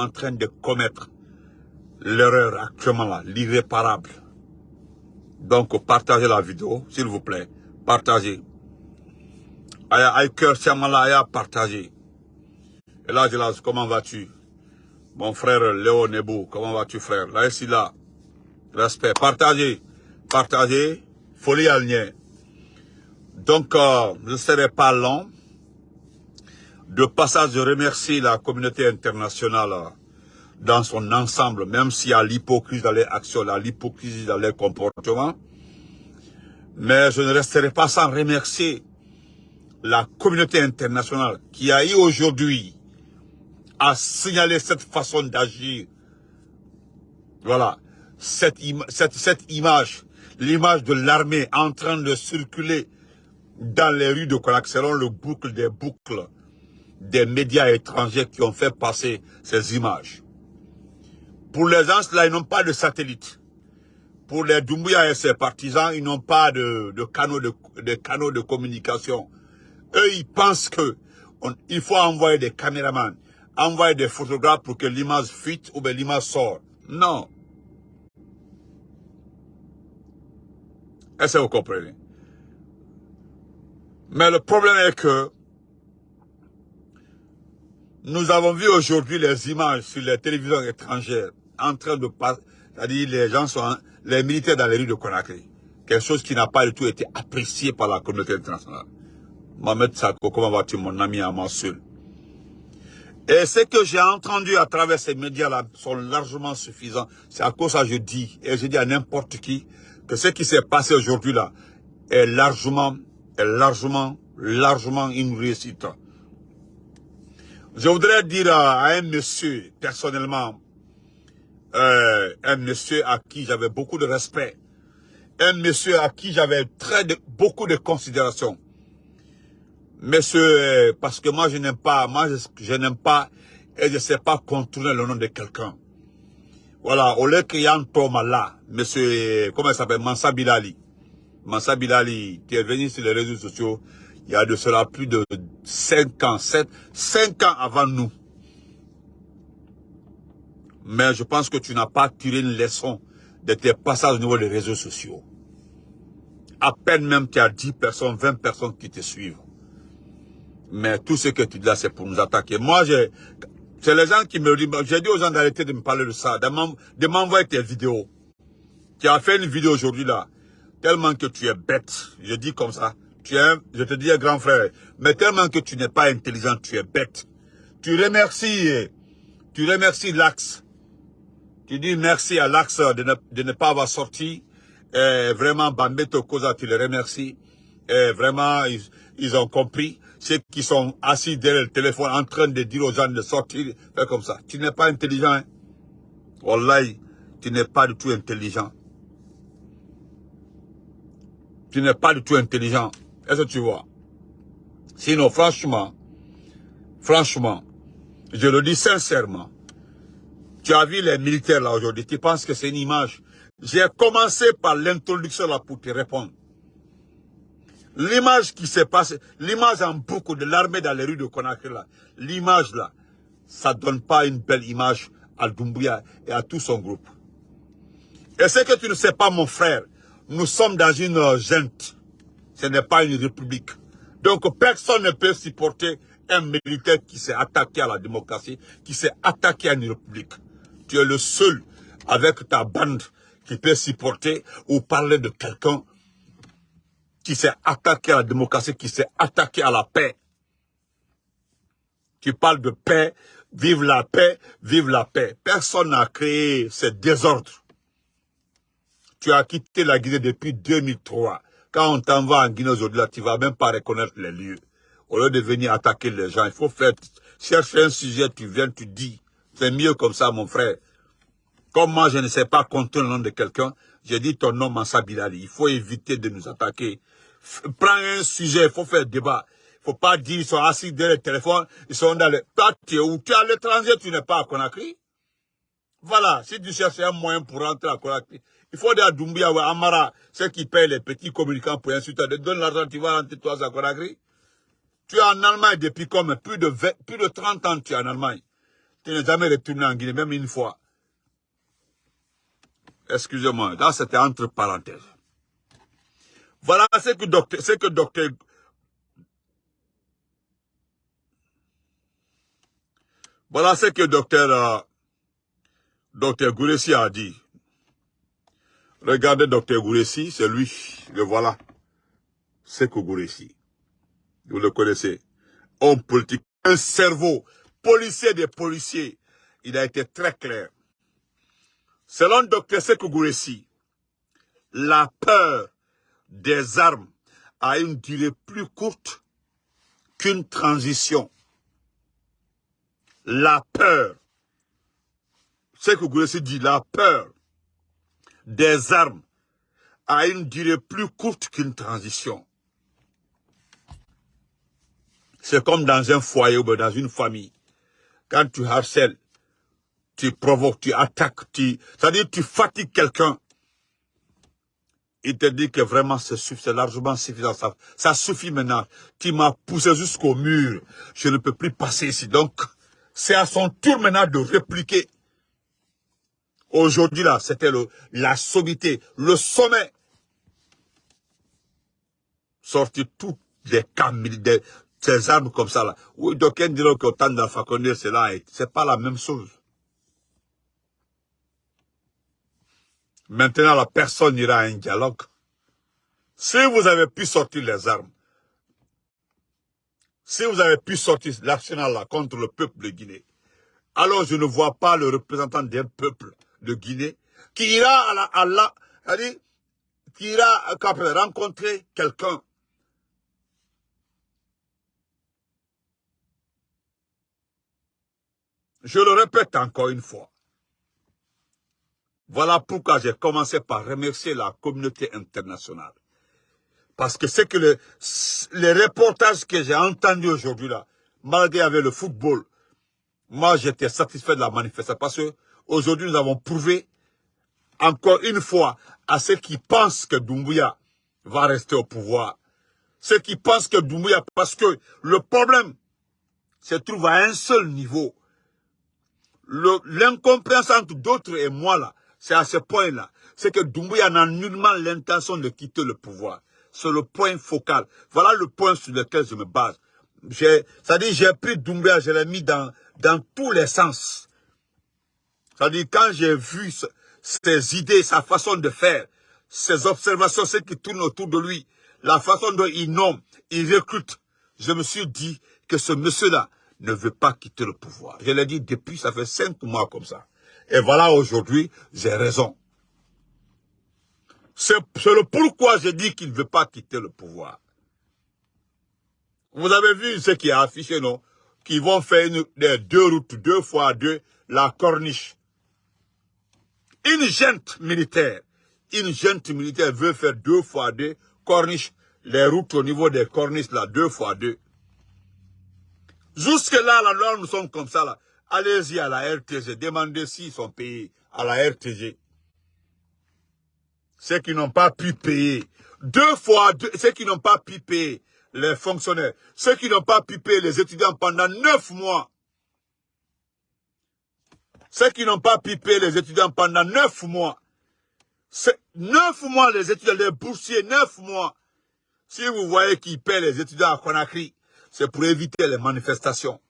en train de commettre l'erreur actuellement là, l'irréparable. Donc, partagez la vidéo, s'il vous plaît. Partagez. Aïe, cœur, Aya, partagez. Et là, là, comment vas-tu? Mon frère Léo Nebou, comment vas-tu, frère? Là, ici, là. Respect. Partagez. Partagez. Folie à Donc, euh, je ne serai pas long. De passage, je remercie la communauté internationale dans son ensemble, même s'il y a l'hypocrisie dans les actions, l'hypocrisie dans les comportements. Mais je ne resterai pas sans remercier la communauté internationale qui a eu aujourd'hui à signaler cette façon d'agir. Voilà, cette, image, l'image de l'armée en train de circuler dans les rues de Konak, selon le boucle des boucles des médias étrangers qui ont fait passer ces images. Pour les gens, là, ils n'ont pas de satellite. Pour les Doumbouya et ses partisans, ils n'ont pas de, canaux de, communication. Eux, ils pensent que il faut envoyer des caméramans, envoyer des photographes pour que l'image fuite ou bien l'image sort. Non. Est-ce que vous comprenez? Mais le problème est que nous avons vu aujourd'hui les images sur les télévisions étrangères en train de passer, c'est-à-dire les gens sont, les militaires dans les rues de Conakry. Quelque chose qui n'a pas du tout été apprécié par la communauté internationale. Mohamed Sako, comment vas-tu mon ami à moi seul? Et ce que j'ai entendu à travers ces médias-là sont largement suffisants. C'est à cause ça que je dis, et je dis à n'importe qui, que ce qui s'est passé aujourd'hui là est largement, est largement, largement une réussite. Je voudrais dire à un monsieur, personnellement, euh, un monsieur à qui j'avais beaucoup de respect, un monsieur à qui j'avais très beaucoup de considération. Monsieur, euh, parce que moi je n'aime pas, moi je, n'aime pas et je ne sais pas contourner le nom de quelqu'un. Voilà, a un Thomas là, monsieur, comment il s'appelle, Mansa Bilali. Mansa Bilali, qui est venu sur les réseaux sociaux, il y a de cela plus de 5 ans, 7, 5 ans avant nous. Mais je pense que tu n'as pas tiré une leçon de tes passages au niveau des réseaux sociaux. À peine même tu as 10 personnes, 20 personnes qui te suivent. Mais tout ce que tu dis là, c'est pour nous attaquer. Moi, c'est les gens qui me disent, j'ai dit aux gens d'arrêter de me parler de ça, de m'envoyer tes vidéos. Tu as fait une vidéo aujourd'hui là, tellement que tu es bête, je dis comme ça, je te dis grand frère, mais tellement que tu n'es pas intelligent, tu es bête. Tu remercies, tu remercies l'axe tu dis merci à l'Axe de ne, pas avoir sorti. Vraiment, Bambeto Koza, tu les remercies. Vraiment, ils, ont compris. Ceux qui sont assis derrière le téléphone en train de dire aux gens de sortir, comme ça. Tu n'es pas intelligent. Hein? Tu n'es pas du tout intelligent. Tu n'es pas du tout intelligent. Est-ce que tu vois? Sinon, franchement, franchement, je le dis sincèrement, tu as vu les militaires là aujourd'hui, tu penses que c'est une image? J'ai commencé par l'introduction là pour te répondre. L'image qui s'est passée, l'image en boucle de l'armée dans les rues de Conakry là, l'image là, ça donne pas une belle image à Doumbouya et à tout son groupe. Et ce que tu ne sais pas mon frère, nous sommes dans une junte. Ce n'est pas une république. Donc personne ne peut supporter un militaire qui s'est attaqué à la démocratie, qui s'est attaqué à une république tu es le seul avec ta bande qui peut supporter ou parler de quelqu'un qui s'est attaqué à la démocratie, qui s'est attaqué à la paix. Tu parles de paix, vive la paix, vive la paix. Personne n'a créé ce désordre. Tu as quitté la Guinée depuis 2003. Quand on t'envoie en Guinée aujourd'hui, tu ne vas même pas reconnaître les lieux. Au lieu de venir attaquer les gens, il faut faire, chercher un sujet, tu viens, tu dis. C'est mieux comme ça, mon frère. Comme moi, je ne sais pas compter le nom de quelqu'un, j'ai dit ton nom, Mansa Bilali. Il faut éviter de nous attaquer. Prends un sujet, il faut faire débat. Il faut pas dire, ils sont assis derrière le téléphone, ils sont dans le... Toi, tu es où? Tu es à l'étranger, tu n'es pas à Conakry? Voilà, si tu cherches un moyen pour rentrer à Conakry, il faut dire à Doumbia ou à Amara, ceux qui payent les petits communicants pour insulter, de donner l'argent, tu vas rentrer toi à Conakry. Tu es en Allemagne depuis comme plus de 20, plus de 30 ans, tu es en Allemagne. Tu n'es jamais retourné en Guinée, même une fois. Excusez-moi, là c'était entre parenthèses. Voilà ce que docteur, ce que docteur Voilà ce que docteur euh, docteur a dit. Regardez docteur Gouressi, c'est lui, le voilà. C'est Gouressi. Vous le connaissez. Homme politique, un cerveau, policier des policiers. Il a été très clair. Selon Dr Sekou Gouressi, la peur des armes a une durée plus courte qu'une transition. La peur, Sekou Gouressi dit, la peur des armes a une durée plus courte qu'une transition. C'est comme dans un foyer ou dans une famille. Quand tu harcèles, tu provoques, tu attaques, tu, c'est-à-dire tu fatigues quelqu'un. Il te dit que vraiment c'est largement suffisant. Ça, ça suffit maintenant. Tu m'as poussé jusqu'au mur. Je ne peux plus passer ici. Donc, c'est à son tour maintenant de répliquer. Aujourd'hui, là, c'était la sommité, le sommet. Sortir toutes les camps militaires, ces armes comme ça, là. Oui, d'aucuns diront qu'autant d'Alpha c'est là, c'est pas la même chose. Maintenant, la personne ira à un dialogue. Si vous avez pu sortir les armes, si vous avez pu sortir l'arsenal là contre le peuple de Guinée, alors je ne vois pas le représentant d'un peuple de Guinée qui ira à la, à qui ira rencontrer quelqu'un Je le répète encore une fois. Voilà pourquoi j'ai commencé par remercier la communauté internationale. Parce que c'est que les reportages que j'ai entendus aujourd'hui là, malgré le football, moi j'étais satisfait de la manifestation parce que aujourd'hui nous avons prouvé encore une fois à ceux qui pensent que Doumbouya va rester au pouvoir, ceux qui pensent que Doumbouya, parce que le problème se trouve à un seul niveau, l'incompréhension entre d'autres et moi là, c'est à ce point-là. C'est que Doumbouya n'a nullement l'intention de quitter le pouvoir. C'est le point focal. Voilà le point sur lequel je me base. C'est-à-dire, j'ai pris Doumbouya, je l'ai mis dans, dans tous les sens. C'est-à-dire, quand j'ai vu ses idées, sa façon de faire, ses observations, ce qui tourne autour de lui, la façon dont il nomme, il recrute, je me suis dit que ce monsieur-là, ne veut pas quitter le pouvoir. Je l'ai dit depuis, ça fait cinq mois comme ça. Et voilà, aujourd'hui, j'ai raison. C'est le pourquoi j'ai dit qu'il ne veut pas quitter le pouvoir. Vous avez vu ce qui est affiché, non? Qui vont faire deux routes, deux fois deux, la corniche. Une gente militaire, une gente militaire veut faire deux fois deux, corniche, les routes au niveau des corniches, là, deux fois deux. Jusque-là, là, nous sommes comme ça, là. Allez-y à la RTG, demandez s'ils sont payés à la RTG. Ceux qui n'ont pas pu payer, deux fois deux, ceux qui n'ont pas pu payer les fonctionnaires, ceux qui n'ont pas pu payer les étudiants pendant neuf mois, ceux qui n'ont pas payer les étudiants pendant neuf mois, neuf mois les étudiants, les boursiers, neuf mois. Si vous voyez qu'ils paient les étudiants à Conakry, c'est pour éviter les manifestations.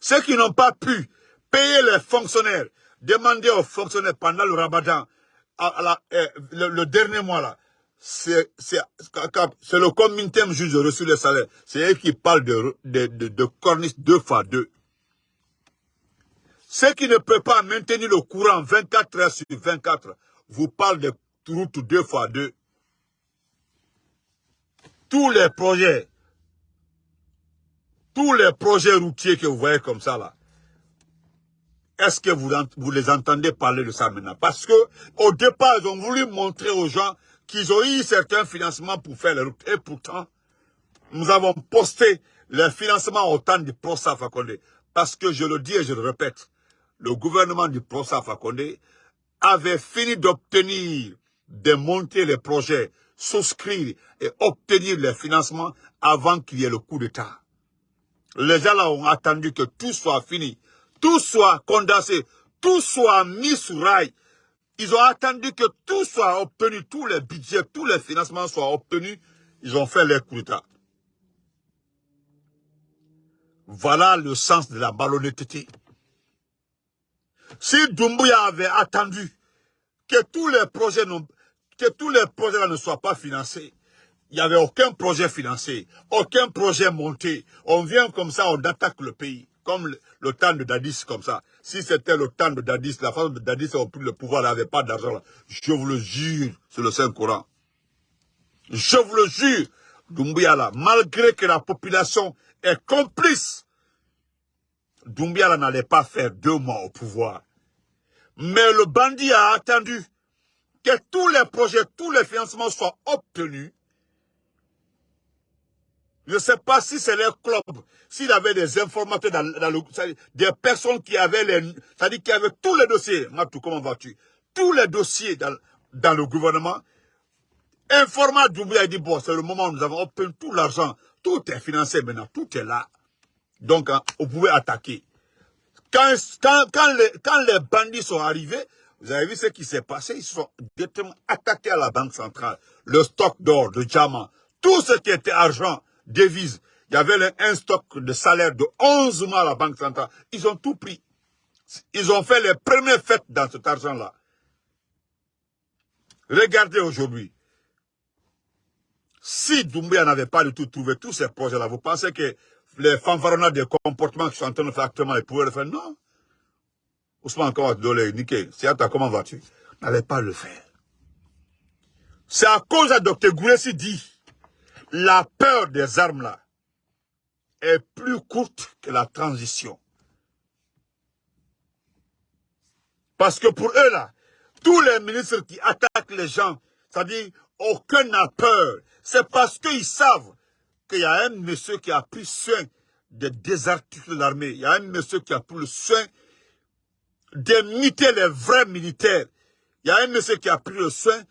Ceux qui n'ont pas pu payer les fonctionnaires, demander aux fonctionnaires pendant le ramadan, eh, le, dernier mois là, c'est le communauté juge de reçu le salaire. C'est eux qui parlent de, de, deux fois deux. Ceux qui ne peuvent pas maintenir le courant 24 heures sur 24, vous parlent de route deux fois deux tous les projets, tous les projets routiers que vous voyez comme ça là, est-ce que vous, les entendez parler de ça maintenant? Parce que au départ, ils ont voulu montrer aux gens qu'ils ont eu certains financements pour faire les routes. Et pourtant, nous avons posté les financements au temps du Fakonde. Parce que je le dis et je le répète, le gouvernement du ProSaf Fakonde avait fini d'obtenir, de monter les projets souscrire et obtenir les financements avant qu'il y ait le coup d'État. Les gens là ont attendu que tout soit fini, tout soit condensé, tout soit mis sur rail. Ils ont attendu que tout soit obtenu, tous les budgets, tous les financements soient obtenus. Ils ont fait les coups d'État. Voilà le sens de la malhonnêteté. Si Doumbouya avait attendu que tous les projets, ne soient pas financés, il n'y avait aucun projet financé, aucun projet monté. On vient comme ça, on attaque le pays, comme le, temps de Dadis, comme ça. Si c'était le temps de Dadis, la femme de Dadis a pris le pouvoir, n'avait pas d'argent. Je vous le jure, c'est le Saint-Courant. Je vous le jure, Doumbouya là, malgré que la population est complice, Doumbouya n'allait pas faire deux mois au pouvoir. Mais le bandit a attendu que tous les projets, tous les financements soient obtenus je ne sais pas si c'est leur club, s'il avait des informateurs dans, le, des personnes qui avaient les, c'est-à-dire qui avaient tous les dossiers. Matou, comment vas-tu? Tous les dossiers dans, le gouvernement. Informat Doumbouya a dit, bon, c'est le moment où nous avons obtenu tout l'argent. Tout est financé maintenant, tout est là. Donc, hein, vous pouvez attaquer. Quand les bandits sont arrivés, vous avez vu ce qui s'est passé, ils sont directement attaqués à la Banque centrale. Le stock d'or, de diamants, tout ce qui était argent, devises. Il y avait un stock de salaire de 11 mois à la Banque centrale. Ils ont tout pris. Ils ont fait les premières fêtes dans cet argent-là. Regardez aujourd'hui. Si Doumbouya n'avait pas du tout trouvé tous ces projets-là, vous pensez que les fanfaronnades des comportements qui sont en train de faire actuellement, ils pouvaient le faire? Non. Ousmane Kawat Niké, comment vas-tu? N'allait pas le faire. C'est à cause de Dr Goulessi dit la peur des armes là est plus courte que la transition. Parce que pour eux là, tous les ministres qui attaquent les gens, c'est-à-dire aucun n'a peur, c'est parce qu'ils savent qu'il y a un monsieur qui a pris soin de désarticuler l'armée. Il y a un monsieur qui a pris soin d'imiter les vrais militaires. Il y a un monsieur qui a pris soin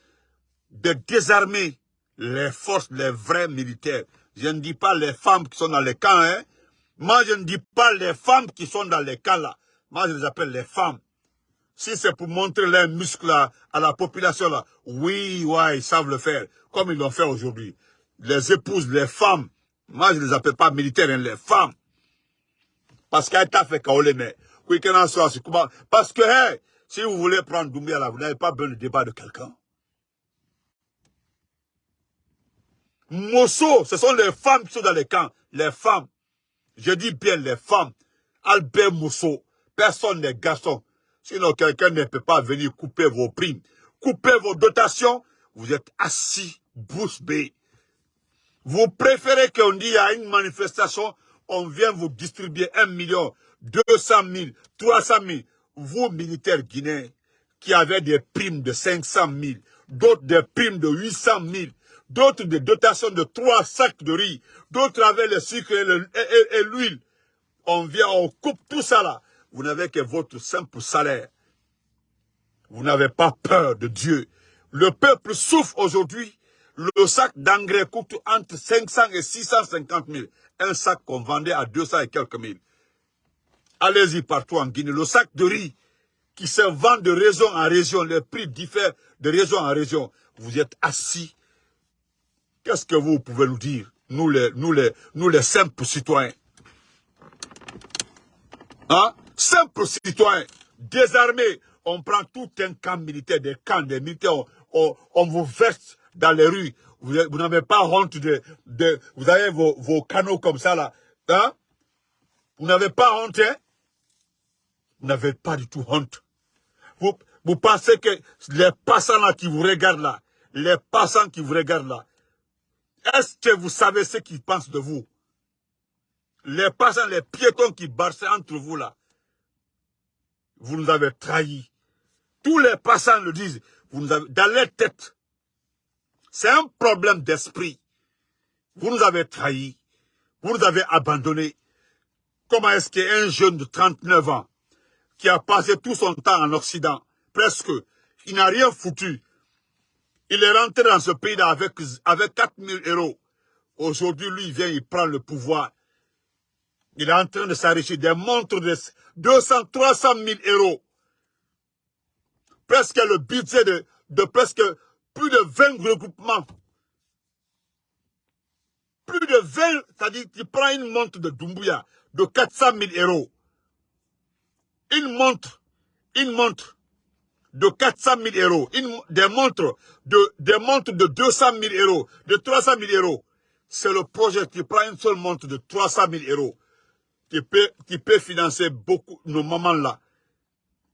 de désarmer les forces, les vrais militaires. Je ne dis pas les femmes qui sont dans les camps, hein. Moi, je ne dis pas les femmes qui sont dans les camps là. Moi, je les appelle les femmes. Si c'est pour montrer leurs muscles à, la population là, oui, ouais, ils savent le faire, comme ils l'ont fait aujourd'hui. Les épouses, les femmes, moi je ne les appelle pas militaires, hein, les femmes. Parce qu'elles t'a fait mais oui, Parce que, si vous voulez prendre Doumbia là, vous n'avez pas besoin de débat de quelqu'un. Mosso, ce sont les femmes qui sont dans les camps. Les femmes. Je dis bien les femmes. Albert Mosso. Personne n'est garçon. Sinon, quelqu'un ne peut pas venir couper vos primes. Couper vos dotations. Vous êtes assis, bouche bée. Vous préférez qu'on dise à une manifestation, on vient vous distribuer un million, 200 000, 300 000. Vous, militaires guinéens, qui avez des primes de 500 000, d'autres des primes de 800 000, d'autres des dotations de trois sacs de riz, d'autres avec le sucre et l'huile. On vient, on coupe tout ça là. Vous n'avez que votre simple salaire. Vous n'avez pas peur de Dieu. Le peuple souffre aujourd'hui. Le sac d'engrais coûte entre 500 et 650 000. Un sac qu'on vendait à 200 et quelques mille. Allez-y partout en Guinée. Le sac de riz qui se vend de région en région, les prix diffèrent de région en région. Vous êtes assis Qu'est-ce que vous pouvez nous dire, nous les, nous les, nous les simples citoyens? Hein? Simples citoyens, désarmés, on prend tout un camp militaire, des camps, des militaires, on, vous verse dans les rues. Vous, n'avez pas honte de. Vous avez vos, canaux comme ça, là. Hein? Vous n'avez pas honte, hein? Vous n'avez pas du tout honte. Vous, vous pensez que les passants là qui vous regardent là, les passants qui vous regardent là, est-ce que vous savez ce qu'ils pensent de vous? Les passants, les piétons qui barçaient entre vous là, vous nous avez trahis. Tous les passants le disent, vous avez, dans leur tête. C'est un problème d'esprit. Vous nous avez trahis. Vous nous avez abandonnés. Comment est-ce qu'un jeune de 39 ans, qui a passé tout son temps en Occident, presque, il n'a rien foutu, il est rentré dans ce pays-là avec, avec 4 000 euros. Aujourd'hui, lui, il vient, il prend le pouvoir. Il est en train de s'enrichir des montres de 200, 300 000 euros. Presque le budget de, de presque plus de 20 regroupements. Plus de 20, c'est-à-dire tu prends une montre de Dumbuya de 400 000 euros. Une montre, une montre de 400 000 euros, une, des montres de, des montres de 200 000 euros, de 300 000 euros. C'est le projet, tu prends une seule montre de 300 000 euros, qui peut, qui peut financer beaucoup, nos moments-là.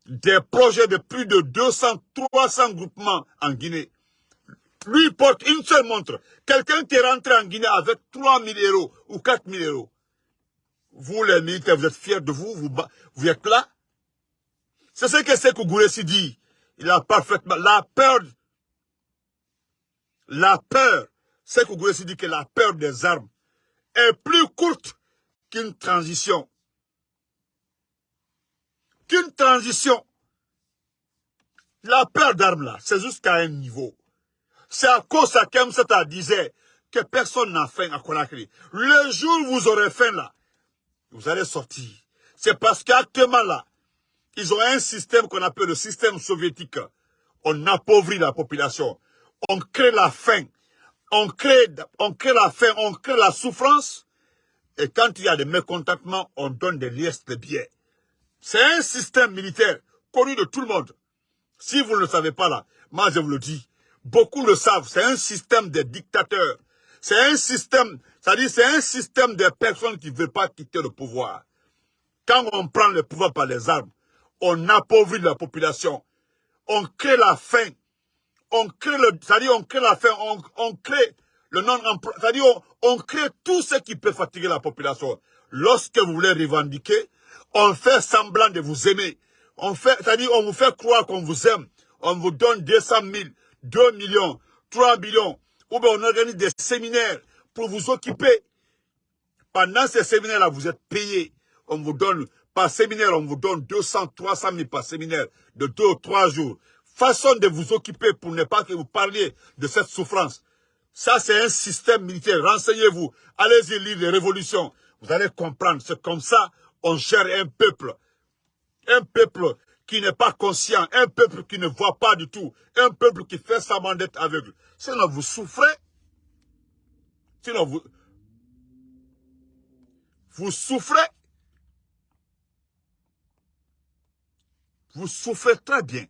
Des projets de plus de 200, 300 groupements en Guinée. Lui porte une seule montre. Quelqu'un qui est rentré en Guinée avec 3 000 euros ou 4 000 euros. Vous, les militaires, vous êtes fiers de vous, vous, vous êtes là. C'est ce que Sekou Gouressi dit. Il a parfaitement... La peur... La peur... Sekou Gouressi dit que la peur des armes est plus courte qu'une transition. Qu'une transition. La peur d'armes là, c'est jusqu'à un niveau. C'est à cause de Kemsata disait que personne n'a faim à Conakry. Le jour où vous aurez faim là, vous allez sortir. C'est parce qu'actuellement là, ils ont un système qu'on appelle le système soviétique. On appauvrit la population. On crée la faim. On crée la faim, on crée la souffrance. Et quand il y a des mécontentements, on donne des liestes de billets. C'est un système militaire connu de tout le monde. Si vous ne le savez pas là, moi je vous le dis, beaucoup le savent, c'est un système de dictateurs. C'est un système, c'est un système de personnes qui ne veulent pas quitter le pouvoir. Quand on prend le pouvoir par les armes, on appauvrit la population. On crée la faim. On crée le, c'est-à-dire on crée la faim, on, crée c'est-à-dire on, crée tout ce qui peut fatiguer la population. Lorsque vous voulez revendiquer, on fait semblant de vous aimer. On fait, c'est-à-dire on vous fait croire qu'on vous aime. On vous donne 200 000, 2 millions, 3 millions. Ou bien on organise des séminaires pour vous occuper. Pendant ces séminaires-là, vous êtes payé. On vous donne, par séminaire, on vous donne 200, 300 000 par séminaire de 2 ou 3 jours. Façon de vous occuper pour ne pas que vous parliez de cette souffrance. Ça, c'est un système militaire. Renseignez-vous. Allez-y lire les révolutions. Vous allez comprendre. C'est comme ça on gère un peuple. Un peuple qui n'est pas conscient, un peuple qui ne voit pas du tout, un peuple qui fait sa d'être aveugle. Sinon, vous souffrez. Sinon, vous, vous souffrez. Vous souffrez très bien.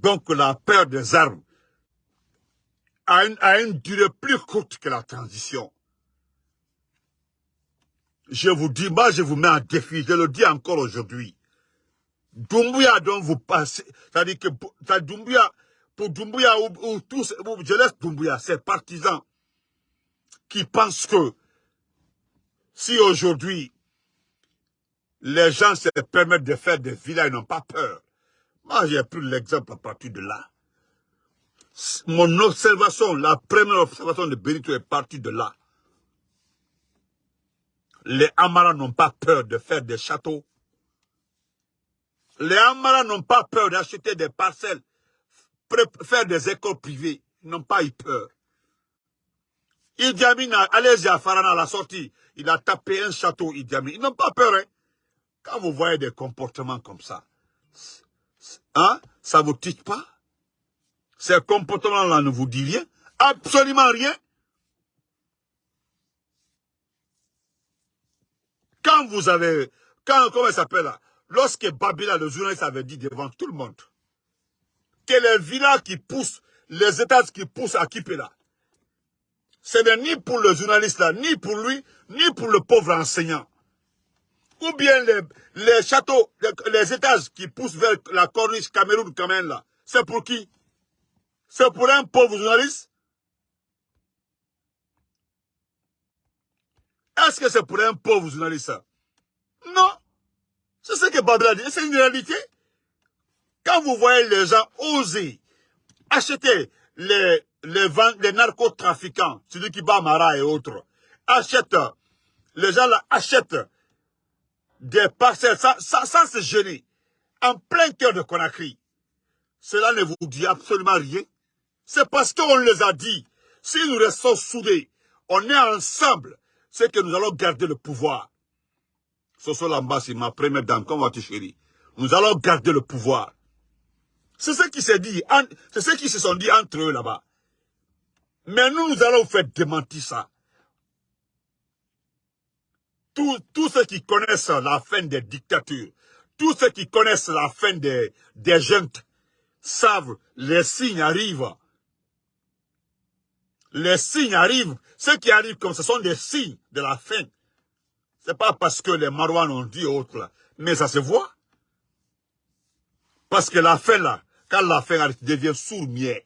Donc, la peur des armes a une, durée plus courte que la transition je vous dis, moi je vous mets en défi, je le dis encore aujourd'hui. Doumbouya dont vous passez, c'est-à-dire que pour Doumbouya ou, tous, je laisse Doumbouya, ces partisans qui pensent que si aujourd'hui les gens se permettent de faire des villas, ils n'ont pas peur. Moi j'ai pris l'exemple à partir de là. Mon observation, la première observation de Benito est partie de là les Amaras n'ont pas peur de faire des châteaux. Les Amaras n'ont pas peur d'acheter des parcelles, faire des écoles privées. Ils n'ont pas eu peur. Idi Amin, allez-y à Farana à la sortie, il a tapé un château, Idi. Ils n'ont pas peur. Hein? Quand vous voyez des comportements comme ça, hein, ça vous tique pas? Ces comportements-là ne vous disent rien Absolument rien. Quand vous avez, quand, comment ça s'appelle là? Lorsque Babila, le journaliste, avait dit devant tout le monde que les villas qui poussent, les étages qui poussent à Kipela, ce n'est ni pour le journaliste là, ni pour lui, ni pour le pauvre enseignant. Ou bien les, châteaux, les, étages qui poussent vers la corniche Cameroun quand là, c'est pour qui? C'est pour un pauvre journaliste? Est-ce que c'est pour un pauvre journaliste Non. C'est ce que Babel a dit. C'est une réalité. Quand vous voyez les gens oser acheter les, les, les narcotrafiquants, celui qui bat Mara et autres, achètent, les gens là achètent des parcelles, ça c'est gêné, en plein cœur de Conakry. Cela ne vous dit absolument rien. C'est parce qu'on les a dit. Si nous restons soudés, On est ensemble. C'est que nous allons garder le pouvoir. Soso Lamba, c'est ma première dame. Comment vas-tu, chérie? Nous allons garder le pouvoir. C'est ce qui s'est dit. C'est ce qui se sont dit entre eux là-bas. Mais nous, nous allons faire démentir ça. Tous, ceux qui connaissent la fin des dictatures, tous ceux qui connaissent la fin des, des savent les signes arrivent. Les signes arrivent. Ceux qui arrivent comme ce sont des signes de la fin. C'est pas parce que les Marouans ont dit autre. Mais ça se voit. Parce que la fin là, quand la fin arrive, tu deviens sourd-mier.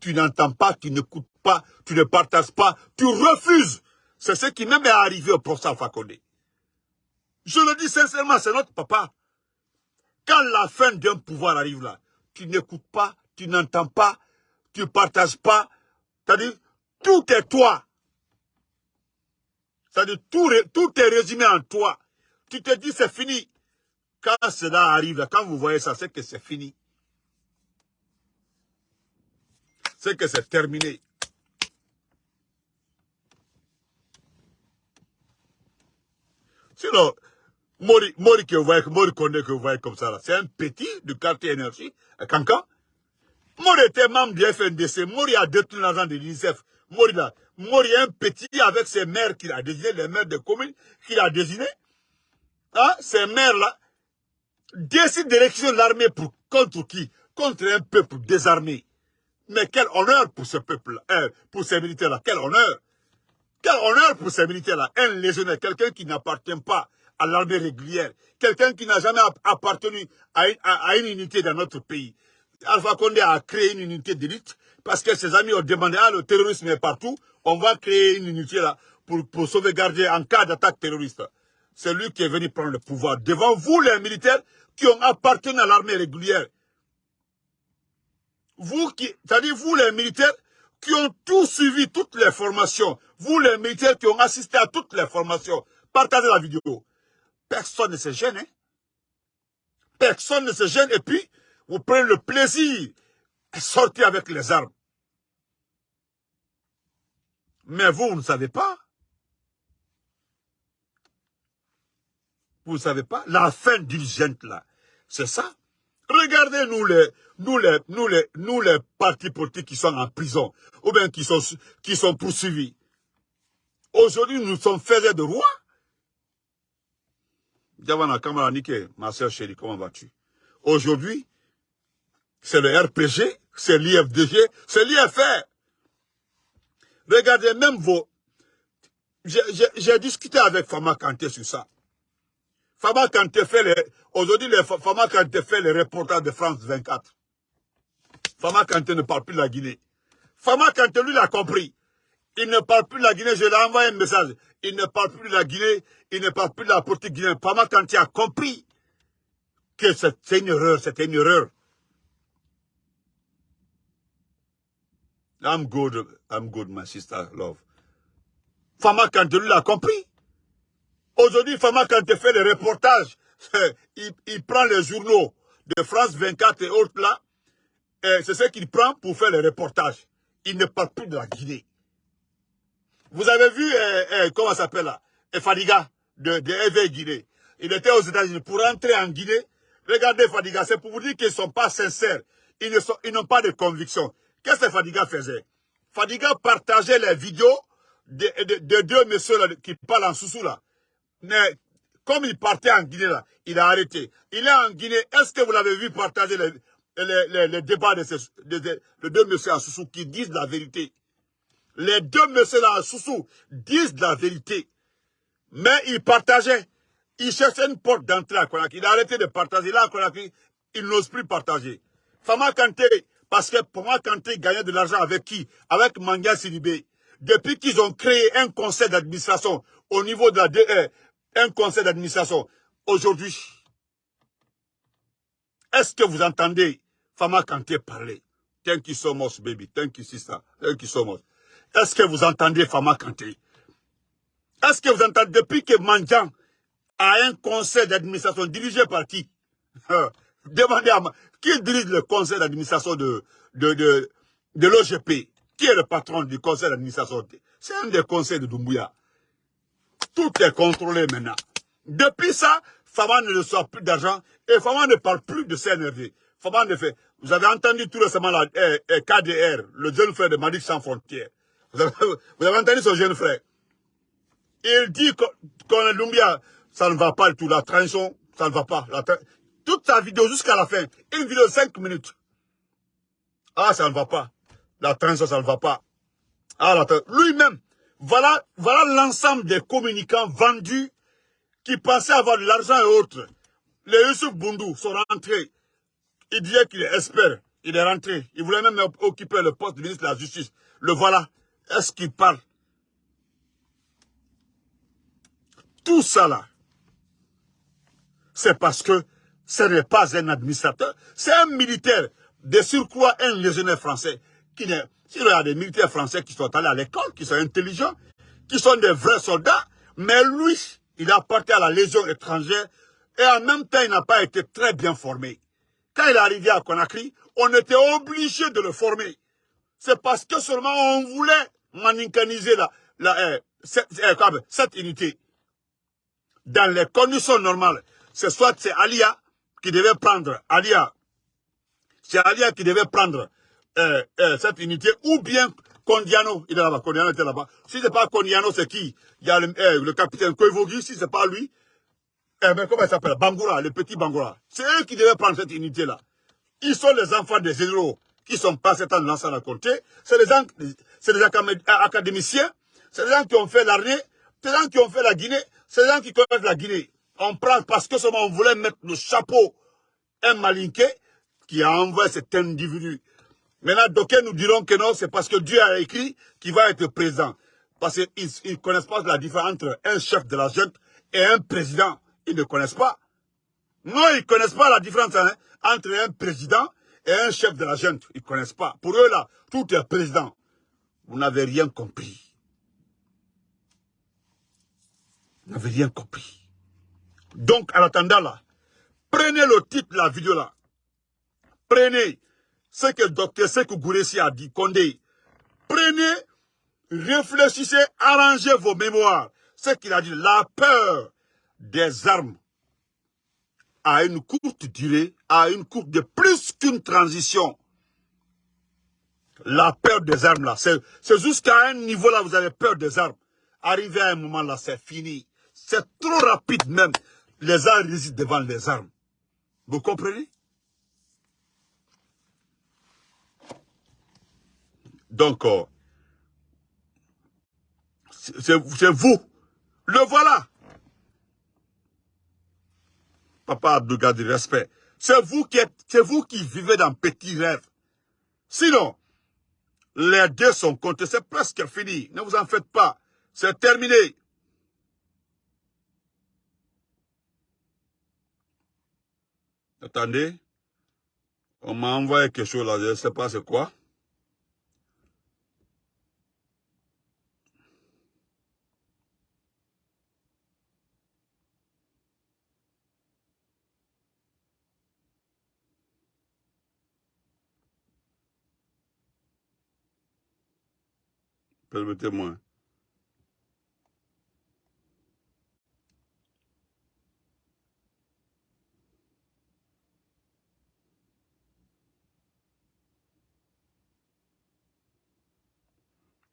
Tu n'entends pas, tu n'écoutes pas, tu ne partages pas, tu refuses. C'est ce qui même est arrivé au professeur Fakonde. Je le dis sincèrement, c'est notre papa. Quand la fin d'un pouvoir arrive là, tu n'écoutes pas, tu n'entends pas, tu ne partages pas. C'est-à-dire, tout est toi. C'est-à-dire, tout, tout est résumé en toi. Tu te dis, c'est fini. Quand cela arrive, quand vous voyez ça, c'est que c'est fini. C'est que c'est terminé. Sinon, Mori, Mori que vous voyez, Mori connaît que vous voyez comme ça, c'est un petit du quartier énergie à Cancan. Mori était membre du FNDC. Mori a détenu l'argent de l'UNICEF. Mori là, Mori est un petit avec ses maires qu'il a désigné, les maires de communes qu'il a désigné. Hein, ces maires-là décident d'élection l'armée pour contre qui? Contre un peuple désarmé. Mais quel honneur pour ce peuple, hein, pour ces militaires-là, quel honneur. Quel honneur pour ces militaires-là. Un légionnaire, quelqu'un qui n'appartient pas à l'armée régulière, quelqu'un qui n'a jamais appartenu à une, unité dans notre pays. Alpha Condé a créé une unité d'élite parce que ses amis ont demandé, ah, le terrorisme est partout, on va créer une unité là pour, pour sauvegarder en cas d'attaque terroriste. C'est lui qui est venu prendre le pouvoir devant vous, les militaires, qui ont appartenu à l'armée régulière. Vous qui, c'est-à-dire vous, les militaires, qui ont tout suivi, toutes les formations, vous, les militaires qui ont assisté à toutes les formations, partagez la vidéo. Personne ne se gêne. Hein? Personne ne se gêne. Et puis, vous prenez le plaisir de sortir avec les armes. Mais vous, vous ne savez pas. Vous ne savez pas. La fin d'une gente là, c'est ça. Regardez nous les, nous les, nous les, nous les partis politiques qui sont en prison, ou bien qui sont, poursuivis. Aujourd'hui, nous sommes faits de rois. Diavana Kamara ma soeur chérie, comment vas-tu? Aujourd'hui, c'est le RPG, c'est l'IFDG, c'est l'IFR. Regardez, même vos... J'ai discuté avec Fama Kanté sur ça. Fama Kanté fait les... Aujourd'hui, Fama les reportages de France 24. Fama Kanté ne parle plus de la Guinée. Fama Kanté, lui, l'a compris. Il ne parle plus de la Guinée, je lui ai envoyé un message. Il ne parle plus de la Guinée, il ne parle plus de la politique guinéenne. Fama Kanté a compris que c'est une erreur, c'était une erreur. I'm good, I'm good, my sister, love. Fama Kanté, lui, l'a compris. Aujourd'hui, Fama Kanté fait des reportages. Il, prend les journaux de France 24 et autres là. C'est ce qu'il prend pour faire les reportages. Il ne parle plus de la Guinée. Vous avez vu, euh, euh, comment ça s'appelle là Fadiga de, de Guinée. Il était aux États-Unis pour rentrer en Guinée. Regardez Fadiga, c'est pour vous dire qu'ils ne sont pas sincères. Ils n'ont pas de conviction. Qu'est-ce que Fadiga faisait? Fadiga partageait les vidéos de, de, deux messieurs qui parlent en sous là. Mais comme il partait en Guinée là, il a arrêté. Il est en Guinée. Est-ce que vous l'avez vu partager les, les, les, débats de, ces, de, deux messieurs en sous qui disent la vérité? Les deux messieurs là en sous disent la vérité. Mais il partageait. Il cherchait une porte d'entrée à Konakri. Il a arrêté de partager. Là, à Konakri, il n'ose plus partager. Fama Kanté, parce que Fama Kanté gagnait de l'argent avec qui? Avec Manga Sidibé. Depuis qu'ils ont créé un conseil d'administration au niveau de la un conseil d'administration, aujourd'hui, est-ce que vous entendez Fama Kanté parler? Thank you so much, baby. Thank you, sister. Thank you so much. Est-ce que vous entendez Fama Kanté? Est-ce que vous entendez, depuis que Mandjan a un conseil d'administration dirigé par qui? Demandez à moi, qui dirige le conseil d'administration de, de, de, de l'OGP Qui est le patron du conseil d'administration? C'est un des conseils de Doumbouya. Tout est contrôlé maintenant. Depuis ça, Fama ne reçoit plus d'argent et Fama ne parle plus de CNRD. Fama ne fait. Vous avez entendu tout récemment la eh, eh, KDR, le jeune frère de Malik Sans Frontières. Vous avez, entendu son jeune frère? Il dit qu'on Doumbouya, ça ne va pas du tout. La transition, ça ne va pas. toute sa vidéo jusqu'à la fin, une vidéo de 5 minutes. Ah, ça ne va pas. La transition, ça ne va pas. Ah, lui-même, voilà, l'ensemble des communicants vendus qui pensaient avoir de l'argent et autres. Les Yusuf Bundu sont rentrés. Il disait qu'il est expert. Il est rentré. Il voulait même occuper le poste de ministre de la Justice. Le voilà. Est-ce qu'il parle? Tout ça là, c'est parce que ce n'est pas un administrateur, c'est un militaire. De surcroît, un légionnaire français qui n'est s'il y a des militaires français qui sont allés à l'école, qui sont intelligents, qui sont des vrais soldats, mais lui, il appartient à la Légion étrangère et en même temps, il n'a pas été très bien formé. Quand il est arrivé à Conakry, on était obligé de le former. C'est parce que seulement on voulait la, eh, cette, eh, cette, unité. Dans les conditions normales, c'est soit c'est Alia qui devait prendre, Alia, c'est Alia qui devait prendre euh, euh, cette unité, ou bien Condiano, il est là-bas, Condiano était là-bas. Si c'est pas Condiano, c'est qui? Il y a le, euh, capitaine Koivogi, si c'est pas lui, eh ben, comment il s'appelle? Bangoura, le petit Bangoura. C'est eux qui devaient prendre cette unité-là. Ils sont les enfants des généraux qui sont passés dans l'ancien à compter. C'est les, c'est des académiciens, c'est les gens qui ont fait l'armée, c'est les gens qui ont fait la Guinée, c'est les gens qui connaissent la Guinée. On prend parce que seulement on voulait mettre le chapeau un malinqué qui a envoyé cet individu Maintenant, d'aucuns nous diront que non, c'est parce que Dieu a écrit qu'il va être président. Parce qu'ils ne connaissent pas la différence entre un chef de la junte et un président. Ils ne connaissent pas. Non, ils ne connaissent pas la différence hein, entre un président et un chef de la junte. Ils ne connaissent pas. Pour eux, là, tout est président. Vous n'avez rien compris. Vous n'avez rien compris. Donc, en attendant là, prenez le titre de la vidéo là. Prenez ce que Dr Sekou Gouressi a dit, Condé, prenez, réfléchissez, arrangez vos mémoires. Ce qu'il a dit, la peur des armes a une courte durée, a une courte de plus qu'une transition. La peur des armes là, c'est jusqu'à un niveau là, vous avez peur des armes. Arrivé à un moment là, c'est fini. C'est trop rapide même. Les armes résident devant les armes. Vous comprenez? Donc, c'est vous. Le voilà. Papa Abdouga du respect. C'est vous qui c'est vous qui vivez dans petits rêves. Sinon, les deux sont comptés. C'est presque fini. Ne vous en faites pas. C'est terminé. Attendez. On m'a envoyé quelque chose là. Je ne sais pas c'est quoi. Permettez-moi.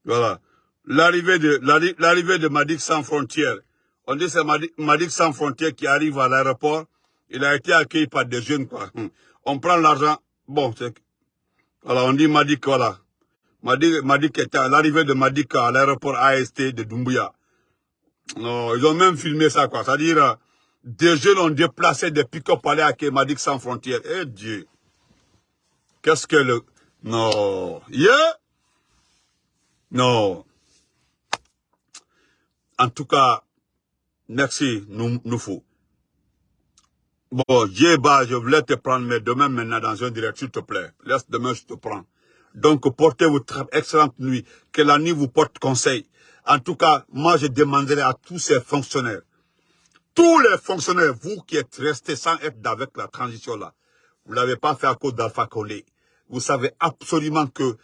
Voilà. L'arrivée de l'arrivée de Madik sans frontières. On dit c'est Madik, sans frontières qui arrive à l'aéroport. Il a été accueilli par des jeunes quoi. On prend l'argent. Bon, voilà, on dit Madik voilà. Madik, était l'arrivée de Madik à l'aéroport AST de Doumbouya. Non, ils ont même filmé ça, quoi. C'est-à-dire, euh, des jeunes ont déplacé des pick-up à Madik sans frontières. Eh Dieu. Qu'est-ce que le... Non. Yeah? Non. En tout cas, merci, nous, nous faut. Bon, je voulais te prendre, mais demain, maintenant, dans une direction, s'il te plaît. Laisse demain, je te prends. Donc, portez votre excellente nuit. Que la nuit vous porte conseil. En tout cas, moi, je demanderai à tous ces fonctionnaires, tous les fonctionnaires, vous qui êtes restés sans être avec la transition là, vous l'avez pas fait à cause d'Alpha Condé. Vous savez absolument que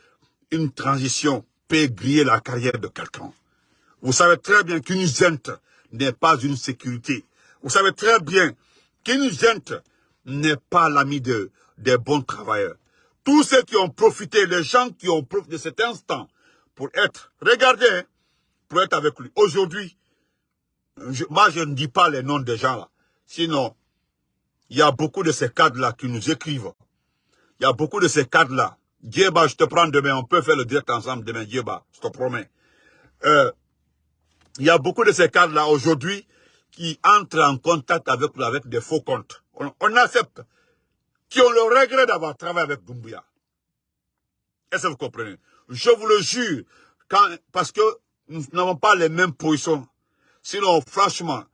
une transition peut griller la carrière de quelqu'un. Vous savez très bien qu'une gente n'est pas une sécurité. Vous savez très bien qu'une gente n'est pas l'ami de, des bons travailleurs. Tous ceux qui ont profité, les gens qui ont profité de cet instant pour être, regardez, hein, pour être avec lui. Aujourd'hui, moi je ne dis pas les noms des gens là. Sinon, il y a beaucoup de ces cadres-là qui nous écrivent. Il y a beaucoup de ces cadres-là. Dieba, je te prends demain, on peut faire le direct ensemble demain, Dieba, je te promets. Euh, il y a beaucoup de ces cadres-là aujourd'hui qui entrent en contact avec, avec des faux comptes. On, accepte. Qui ont le regret d'avoir travaillé avec Doumbouya. Est-ce que vous comprenez? Je vous le jure, parce que nous n'avons pas les mêmes positions. Sinon, franchement,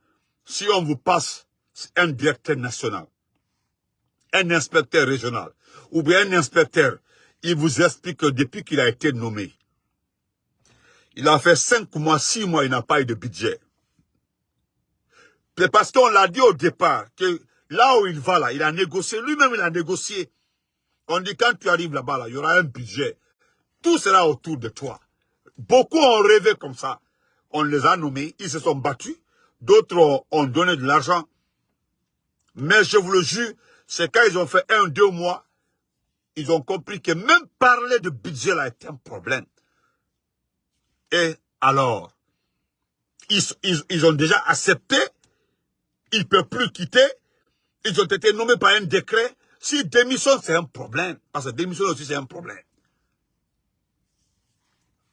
si on vous passe un directeur national, un inspecteur régional, ou bien un inspecteur, il vous explique que depuis qu'il a été nommé, il a fait cinq mois, six mois, il n'a pas eu de budget. Parce qu'on l'a dit au départ que là où il va, là, il a négocié, lui-même il a négocié. On dit quand tu arrives là-bas, là, il y aura un budget. Tout sera autour de toi. Beaucoup ont rêvé comme ça. On les a nommés, ils se sont battus. D'autres ont donné de l'argent. Mais je vous le jure, c'est quand ils ont fait un, deux mois, ils ont compris que même parler de budget là est un problème. Et alors, ils, ont déjà accepté, ils ne peuvent plus quitter, ils ont été nommés par un décret. Si démission, c'est un problème, parce que démission aussi, c'est un problème.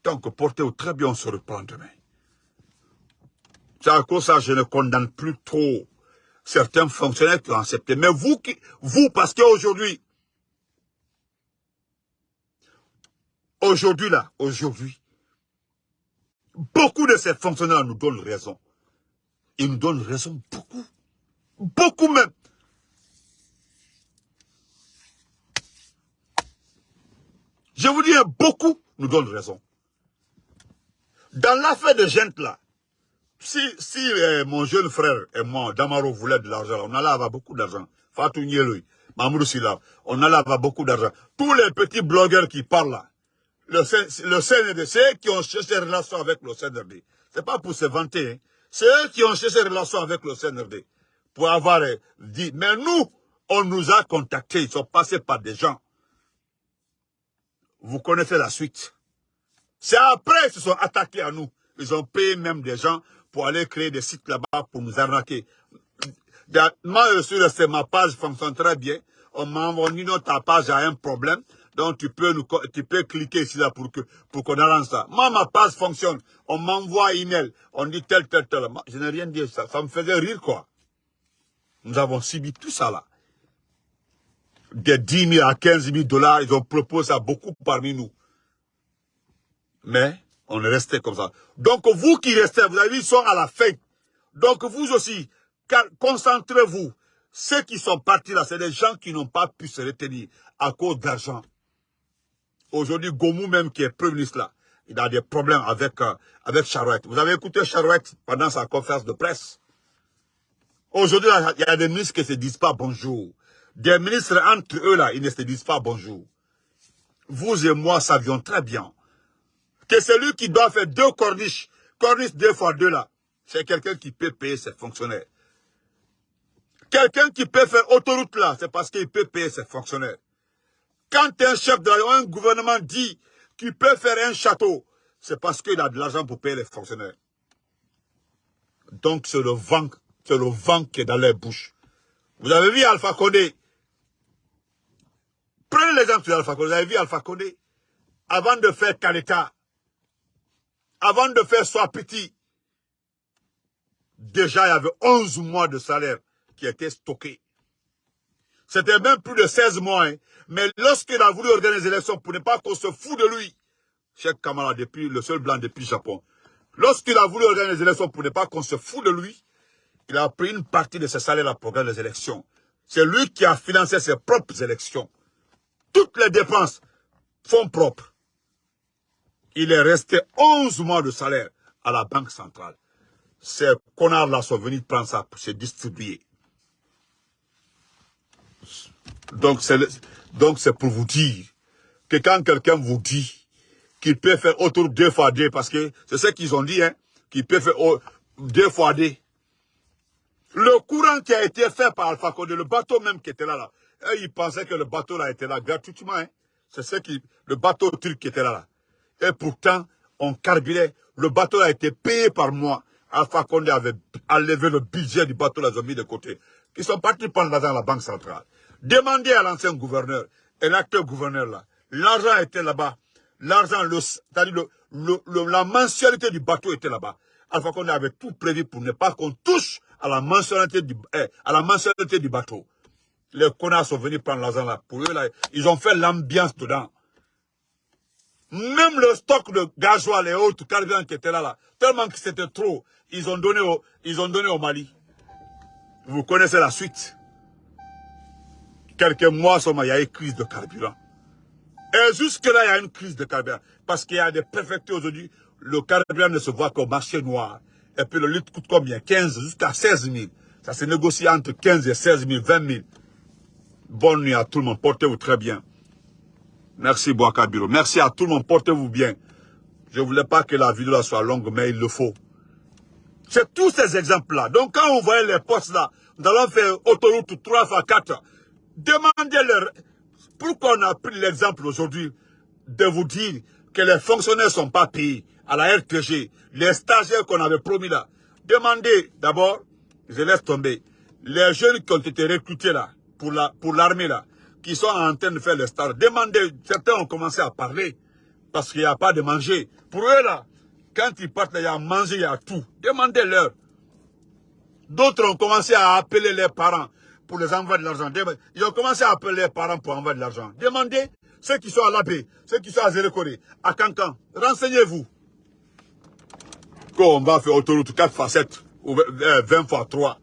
Donc, portez-vous très bien, on se reprend demain. C'est à cause de ça je ne condamne plus trop certains fonctionnaires qui ont accepté. Mais vous, qui, vous parce qu'aujourd'hui, aujourd'hui là, aujourd'hui, Beaucoup de ces fonctionnaires nous donnent raison. Ils nous donnent raison beaucoup. Beaucoup même. Je vous dis, beaucoup nous donnent raison. Dans l'affaire de gente là, si, si euh, mon jeune frère et moi, Damaro, voulait de l'argent, on allait avoir beaucoup d'argent. Fatou Nielui, Mamoudou Silla, on allait avoir beaucoup d'argent. Tous les petits blogueurs qui parlent là, le, le CNRD, qui ont cherché des relations avec le CNRD. C'est pas pour se vanter. Hein. C'est eux qui ont cherché des relations avec le CNRD. Pour avoir euh, dit. Mais nous, on nous a contactés. Ils sont passés par des gens. Vous connaissez la suite. C'est après qu'ils se sont attaqués à nous. Ils ont payé même des gens pour aller créer des sites là-bas pour nous arnaquer. Moi, je suis ma page fonctionne très bien. On m'a envoyé notre page a un problème. Donc tu peux, tu peux cliquer ici là pour pour qu'on arrange ça. Moi, ma page fonctionne. On m'envoie email. On dit tel, tel, tel. je n'ai rien dit. Ça, ça me faisait rire, quoi. Nous avons subi tout ça là. Des 10 000 à 15 000 dollars, ils ont proposé à beaucoup parmi nous. Mais on est resté comme ça. Donc vous qui restez, vous avez vu, ils sont à la fin. Donc vous aussi, concentrez-vous. Ceux qui sont partis là, c'est des gens qui n'ont pas pu se retenir à cause d'argent. Aujourd'hui, Gomou même, qui est Premier ministre là, il a des problèmes avec, euh, avec Charouette. Vous avez écouté Charouette pendant sa conférence de presse? Aujourd'hui, il y a des ministres qui ne se disent pas bonjour. Des ministres entre eux là, ils ne se disent pas bonjour. Vous et moi savions très bien que celui qui doit faire deux corniches, corniches deux fois deux là, c'est quelqu'un qui peut payer ses fonctionnaires. Quelqu'un qui peut faire autoroute là, c'est parce qu'il peut payer ses fonctionnaires. Quand un chef de un gouvernement dit qu'il peut faire un château, c'est parce qu'il a de l'argent pour payer les fonctionnaires. Donc c'est le vent, c'est le vent qui est dans les bouches. Vous avez vu Alpha Condé? Prenez l'exemple d'Alpha Condé. Vous avez vu Alpha Condé? Avant de faire Kaleta, avant de faire Swapiti, déjà il y avait 11 mois de salaire qui étaient stockés. C'était même plus de 16 mois. Hein. Mais lorsqu'il a voulu organiser l'élection pour ne pas qu'on se fout de lui, Cheikh Kamala, depuis, le seul blanc depuis Japon, lorsqu'il a voulu organiser l'élection pour ne pas qu'on se fout de lui, il a pris une partie de ses salaires pour organiser les élections. C'est lui qui a financé ses propres élections. Toutes les dépenses, fonds propres. Il est resté 11 mois de salaire à la Banque centrale. Ces connards-là sont venus prendre ça pour se distribuer. Donc c'est pour vous dire que quand quelqu'un vous dit qu'il peut faire autour deux fois deux, parce que c'est ce qu'ils ont dit, hein, qu'il peut faire deux fois deux. Le courant qui a été fait par Alpha Condé, le bateau même qui était là, là, ils pensaient que le bateau là était là gratuitement. Hein. C'est ce qui, le bateau truc qui était là. Et pourtant, on carburait. Le bateau a été payé par moi. Alpha Condé avait enlevé le budget du bateau, là, ils ont mis de côté. Ils sont partis prendre l'argent à la Banque centrale. Demandez à l'ancien gouverneur et l'acteur gouverneur là. L'argent était là-bas. L'argent, la mensualité du bateau était là-bas. Alpha Condé avait tout prévu pour ne pas qu'on touche à eh, à la mensualité du bateau. Les connards sont venus prendre l'argent là. Pour eux, là, ils ont fait l'ambiance dedans. Même le stock de gasoil et autres carburants qui étaient là, là tellement que c'était trop, ils ont, donné au, ils ont donné au Mali. Vous connaissez la suite. Quelques mois seulement, il y a une crise de carburant. Et jusque-là, il y a une crise de carburant. Parce qu'il y a des préfectures aujourd'hui, le carburant ne se voit qu'au marché noir. Et puis le litre coûte combien? 15 jusqu'à 16 000. Ça se négocie entre 15 et 16 000, 20 000. Bonne nuit à tout le monde. Portez-vous très bien. Merci Boakabiro. Merci à tout le monde. Portez-vous bien. Je ne voulais pas que la vidéo soit longue, mais il le faut. C'est tous ces exemples-là. Donc quand on voyait les postes là, nous allons faire autoroute 3 fois 4. Demandez-leur pourquoi on a pris l'exemple aujourd'hui de vous dire que les fonctionnaires ne sont pas payés à la RTG, les stagiaires qu'on avait promis là. Demandez d'abord, je laisse tomber, les jeunes qui ont été recrutés là, pour l'armée là, qui sont en train de faire les stars. Demandez, certains ont commencé à parler, parce qu'il n'y a pas de manger. Pour eux là, quand ils partent, il y a manger, il y a tout. Demandez-leur. D'autres ont commencé à appeler leurs parents pour les envoyer de l'argent. Ils ont commencé à appeler leurs parents pour envoyer de l'argent. Demandez ceux qui sont à l'abbé, ceux qui sont à Zérekore, à Cancan. Renseignez-vous. Qu'on va faire autoroute 4 x 7 ou 20 x 3.